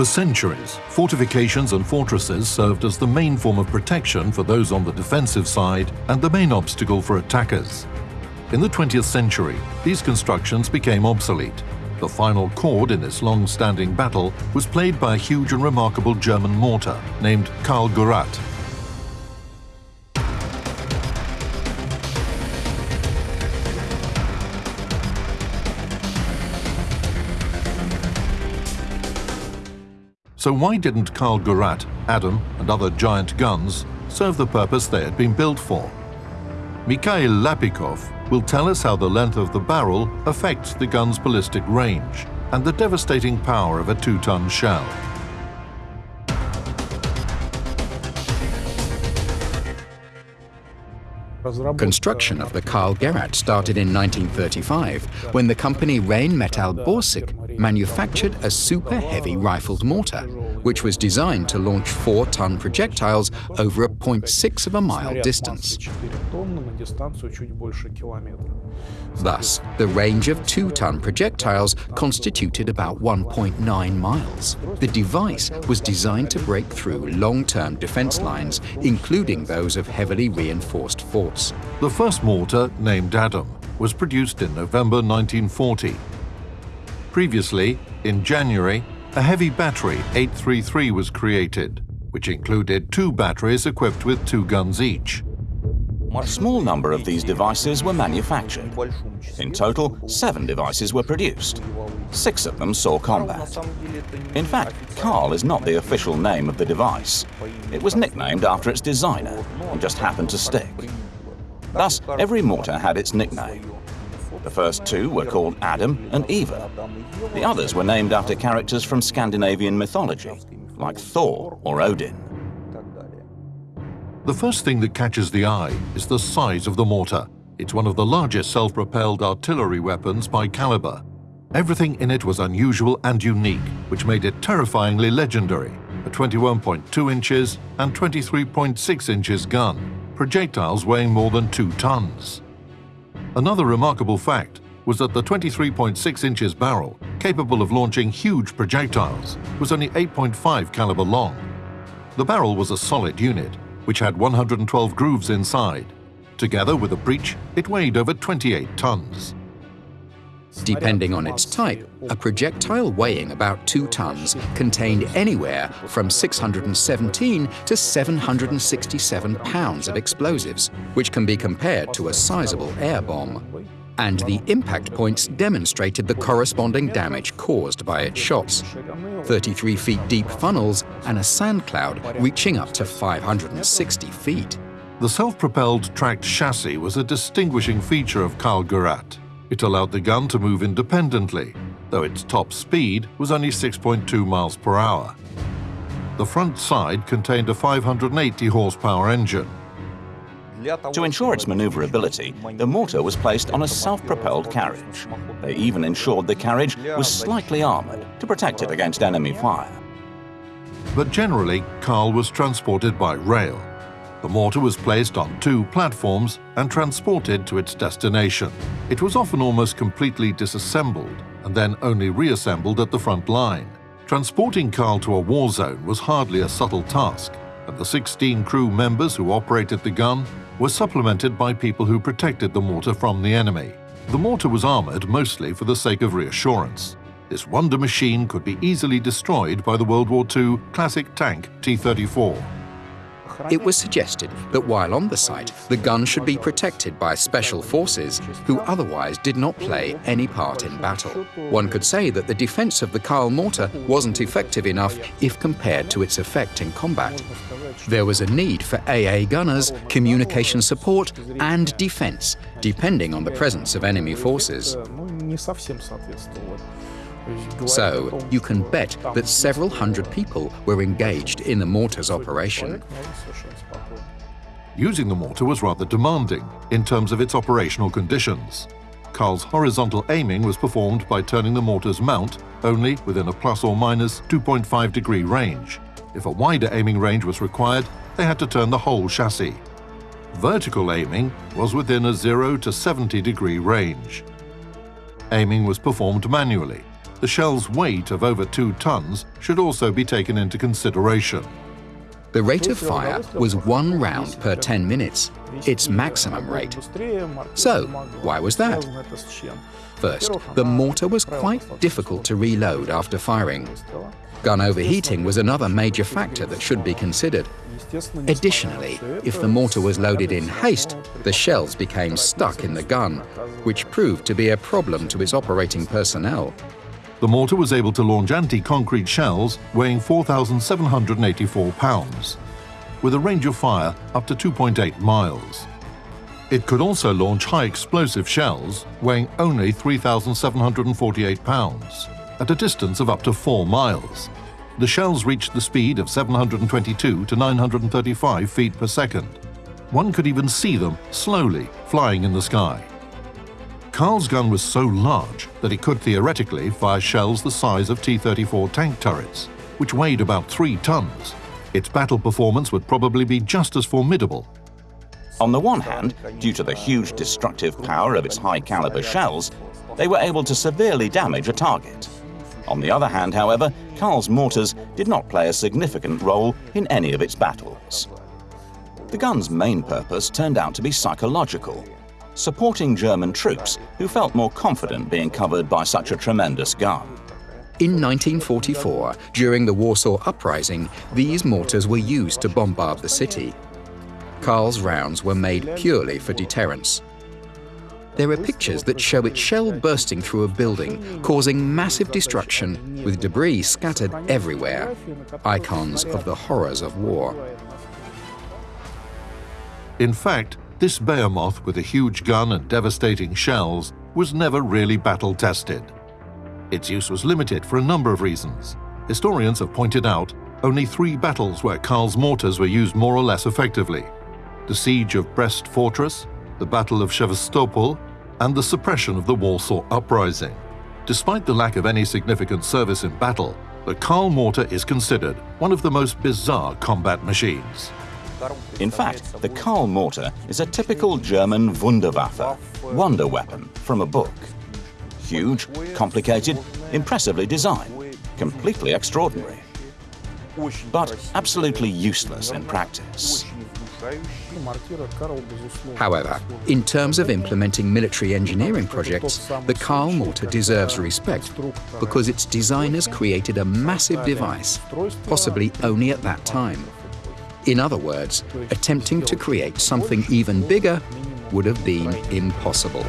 For centuries, fortifications and fortresses served as the main form of protection for those on the defensive side and the main obstacle for attackers. In the 20th century, these constructions became obsolete. The final chord in this long-standing battle was played by a huge and remarkable German mortar named Karl Gerät. So why didn't Karl Gerät, Adam and other giant guns serve the purpose they had been built for? Mikhail Lapikov will tell us how the length of the barrel affects the gun's ballistic range and the devastating power of a two-ton shell. Construction of the Karl Gerät started in 1935 when the company Rheinmetall Borsig manufactured a super heavy rifled mortar, which was designed to launch four ton projectiles over a 0.6 of a mile distance. Thus, the range of two ton projectiles constituted about 1.9 miles. The device was designed to break through long term defense lines, including those of heavily reinforced forts. The first mortar, named Adam, was produced in November 1940. Previously, in January, a heavy battery 833 was created, which included two batteries equipped with two guns each. A small number of these devices were manufactured. In total, seven devices were produced. Six of them saw combat. In fact, Karl is not the official name of the device. It was nicknamed after its designer and just happened to stick. Thus, every mortar had its nickname. The first two were called Adam and Eva. The others were named after characters from Scandinavian mythology, like Thor or Odin. The first thing that catches the eye is the size of the mortar. It's one of the largest self-propelled artillery weapons by caliber. Everything in it was unusual and unique, which made it terrifyingly legendary. A 21.2 inches and 23.6 inches gun, projectiles weighing more than two tons. Another remarkable fact was that the 23.6 inches barrel, capable of launching huge projectiles, was only 8.5 caliber long. The barrel was a solid unit, which had 112 grooves inside. Together with a breech, it weighed over 28 tons. Depending on its type, a projectile weighing about 2 tons contained anywhere from 617 to 767 pounds of explosives, which can be compared to a sizable air bomb. And the impact points demonstrated the corresponding damage caused by its shots. 33 feet deep funnels and a sand cloud reaching up to 560 feet. The self-propelled tracked chassis was a distinguishing feature of Karl Gerät. It allowed the gun to move independently, though its top speed was only 6.2 miles per hour. The front side contained a 580 horsepower engine. To ensure its maneuverability, the mortar was placed on a self-propelled carriage. They even ensured the carriage was slightly armored to protect it against enemy fire. But generally, Karl was transported by rail. The mortar was placed on two platforms and transported to its destination. It was often almost completely disassembled and then only reassembled at the front line. Transporting Karl to a war zone was hardly a subtle task, and the 16 crew members who operated the gun were supplemented by people who protected the mortar from the enemy. The mortar was armored mostly for the sake of reassurance. This wonder machine could be easily destroyed by the World War II classic tank T-34. It was suggested that while on the site, the gun should be protected by special forces who otherwise did not play any part in battle. One could say that the defense of the Karl mortar wasn't effective enough if compared to its effect in combat. There was a need for AA gunners, communication support, and defense, depending on the presence of enemy forces. So, you can bet that several hundred people were engaged in the mortar's operation. Using the mortar was rather demanding in terms of its operational conditions. Karl's horizontal aiming was performed by turning the mortar's mount only within a plus or minus 2.5 degree range. If a wider aiming range was required, they had to turn the whole chassis. Vertical aiming was within a 0 to 70 degree range. Aiming was performed manually, the shell's weight of over two tons should also be taken into consideration. The rate of fire was one round per 10 minutes, its maximum rate. So, why was that? First, the mortar was quite difficult to reload after firing. Gun overheating was another major factor that should be considered. Additionally, if the mortar was loaded in haste, the shells became stuck in the gun, which proved to be a problem to its operating personnel. The mortar was able to launch anti-concrete shells weighing 4,784 pounds, with a range of fire up to 2.8 miles. It could also launch high explosive shells weighing only 3,748 pounds, at a distance of up to 4 miles. The shells reached the speed of 722 to 935 feet per second. One could even see them slowly flying in the sky. Karl's gun was so large that it could theoretically fire shells the size of T-34 tank turrets, which weighed about three tons. Its battle performance would probably be just as formidable. On the one hand, due to the huge destructive power of its high-caliber shells, they were able to severely damage a target. On the other hand, however, Karl's mortars did not play a significant role in any of its battles. The gun's main purpose turned out to be psychological, supporting German troops who felt more confident being covered by such a tremendous gun. In 1944, during the Warsaw Uprising, these mortars were used to bombard the city. Karl's rounds were made purely for deterrence. There are pictures that show its shell bursting through a building, causing massive destruction, with debris scattered everywhere, icons of the horrors of war. In fact, this behemoth with a huge gun and devastating shells was never really battle-tested. Its use was limited for a number of reasons. Historians have pointed out only three battles where Karl's mortars were used more or less effectively. The Siege of Brest Fortress, the Battle of Sevastopol, and the suppression of the Warsaw Uprising. Despite the lack of any significant service in battle, the Karl mortar is considered one of the most bizarre combat machines. In fact, the Karl mortar is a typical German Wunderwaffe, wonder weapon, from a book. Huge, complicated, impressively designed, completely extraordinary. But absolutely useless in practice. However, in terms of implementing military engineering projects, the Karl mortar deserves respect because its designers created a massive device, possibly only at that time. In other words, attempting to create something even bigger would have been impossible.